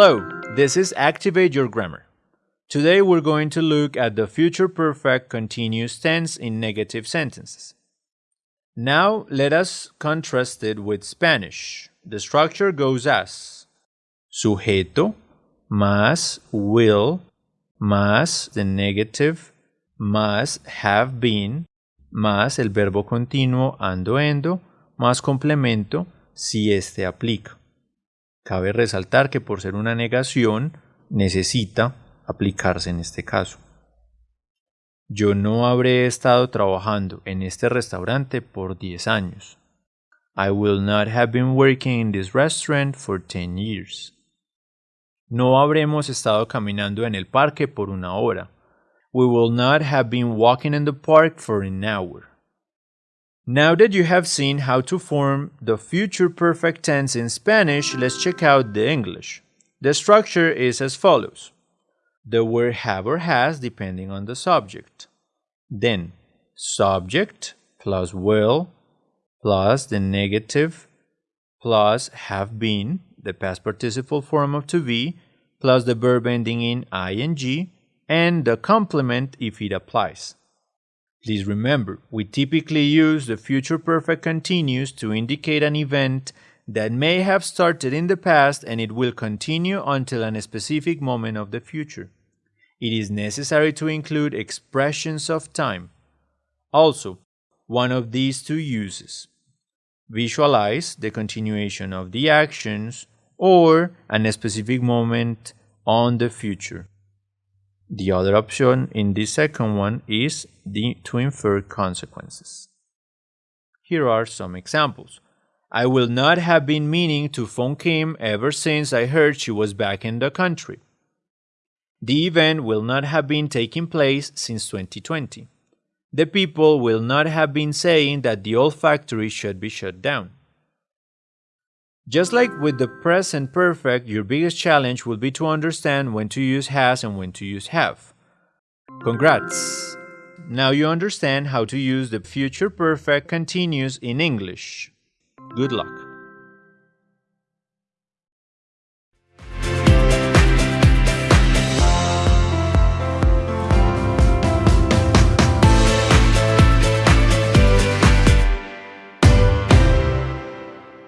Hello, this is Activate Your Grammar. Today we're going to look at the future perfect continuous tense in negative sentences. Now let us contrast it with Spanish. The structure goes as sujeto más will más the negative más have been más el verbo continuo ando endo más complemento si este aplica. Cabe resaltar que por ser una negación necesita aplicarse en este caso. Yo no habré estado trabajando en este restaurante por 10 años. I will not have been working in this restaurant for 10 years. No habremos estado caminando en el parque por una hora. We will not have been walking in the park for an hour. Now that you have seen how to form the future perfect tense in Spanish, let's check out the English. The structure is as follows. The word have or has depending on the subject. Then, subject plus will plus the negative plus have been, the past participle form of to be, plus the verb ending in ing, and the complement if it applies. Please remember, we typically use the future perfect continuous to indicate an event that may have started in the past and it will continue until a specific moment of the future. It is necessary to include expressions of time. Also, one of these two uses. Visualize the continuation of the actions or a specific moment on the future. The other option in this second one is the to infer consequences. Here are some examples. I will not have been meaning to phone Kim ever since I heard she was back in the country. The event will not have been taking place since 2020. The people will not have been saying that the old factory should be shut down. Just like with the present perfect, your biggest challenge will be to understand when to use has and when to use have. Congrats! Now you understand how to use the future perfect continuous in English. Good luck!